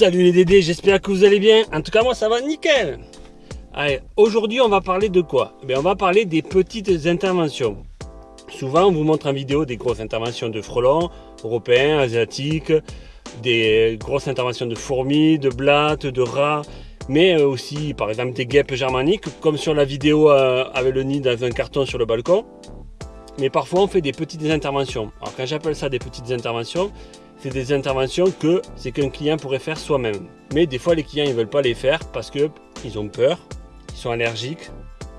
Salut les Dédés, j'espère que vous allez bien. En tout cas, moi, ça va nickel. Allez, aujourd'hui, on va parler de quoi? Eh On va parler des petites interventions. Souvent, on vous montre en vidéo des grosses interventions de frelons, européens, asiatiques, des grosses interventions de fourmis, de blattes, de rats, mais aussi, par exemple, des guêpes germaniques, comme sur la vidéo euh, avec le nid dans un carton sur le balcon. Mais parfois, on fait des petites interventions. Alors, quand j'appelle ça des petites interventions, c'est des interventions que c'est qu'un client pourrait faire soi-même. Mais des fois, les clients ne veulent pas les faire parce qu'ils ont peur, ils sont allergiques,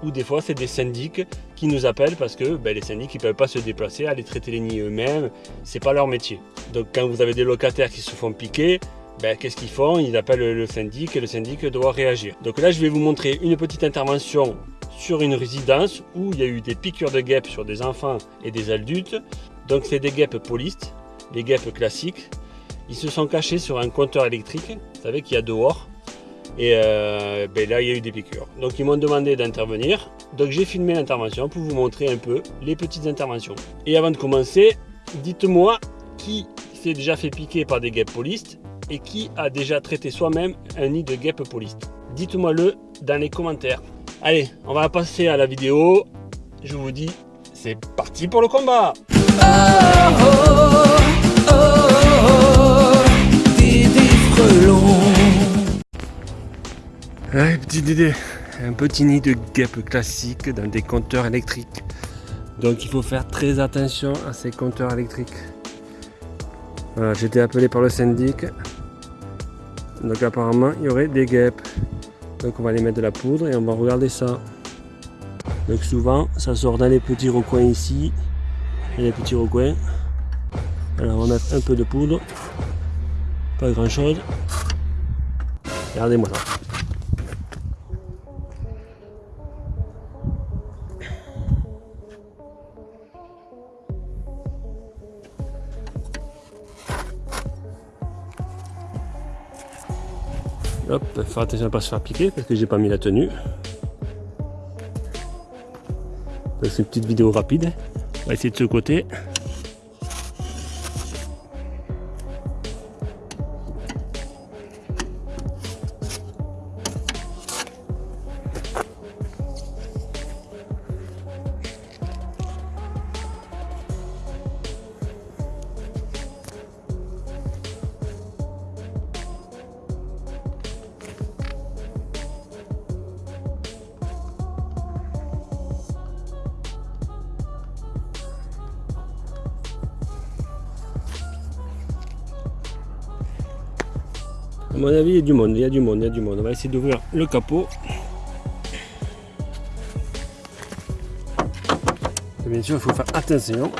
ou des fois, c'est des syndics qui nous appellent parce que ben, les syndics ne peuvent pas se déplacer, aller traiter les nids eux-mêmes, c'est pas leur métier. Donc quand vous avez des locataires qui se font piquer, ben, qu'est-ce qu'ils font? Ils appellent le syndic et le syndic doit réagir. Donc là, je vais vous montrer une petite intervention sur une résidence où il y a eu des piqûres de guêpes sur des enfants et des adultes. Donc c'est des guêpes polistes les guêpes classiques. Ils se sont cachés sur un compteur électrique, vous savez qu'il y a dehors. Et euh, ben là, il y a eu des piqûres. Donc ils m'ont demandé d'intervenir. Donc j'ai filmé l'intervention pour vous montrer un peu les petites interventions. Et avant de commencer, dites-moi qui s'est déjà fait piquer par des guêpes polistes et qui a déjà traité soi-même un nid de guêpes polistes. Dites-moi le dans les commentaires. Allez, on va passer à la vidéo. Je vous dis, c'est parti pour le combat oh, oh, Ouais, petit Dédé, un petit nid de guêpe classique dans des compteurs électriques. Donc il faut faire très attention à ces compteurs électriques. Voilà, j'ai été appelé par le syndic. Donc apparemment il y aurait des guêpes. Donc on va les mettre de la poudre et on va regarder ça. Donc souvent ça sort dans les petits recoins ici. Et les petits recoins. Alors on va mettre un peu de poudre. Pas grand chose. Regardez-moi ça. Hop, faire attention à ne pas se faire piquer parce que j'ai pas mis la tenue. C'est une petite vidéo rapide. On va essayer de ce côté. À mon avis, il y a du monde, il y a du monde, il y a du monde. On va essayer d'ouvrir le capot. bien sûr, il faut faire attention.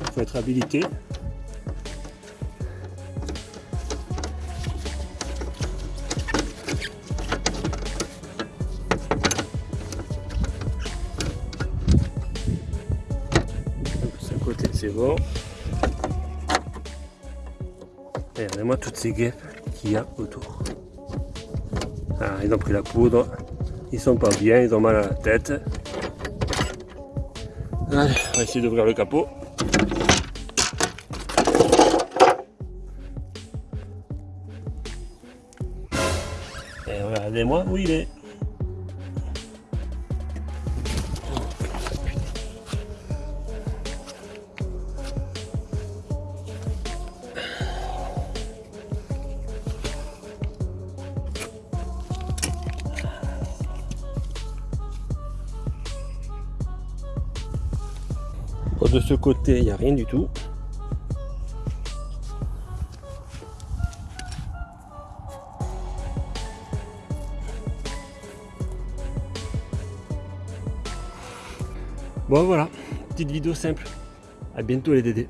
Il faut être habilité. C'est bon. Regardez-moi toutes ces guêpes autour. Ah, ils ont pris la poudre, ils sont pas bien, ils ont mal à la tête. Allez, on va essayer d'ouvrir le capot. Et regardez-moi où il est. de ce côté, il n'y a rien du tout. Bon voilà, petite vidéo simple. À bientôt les dédés.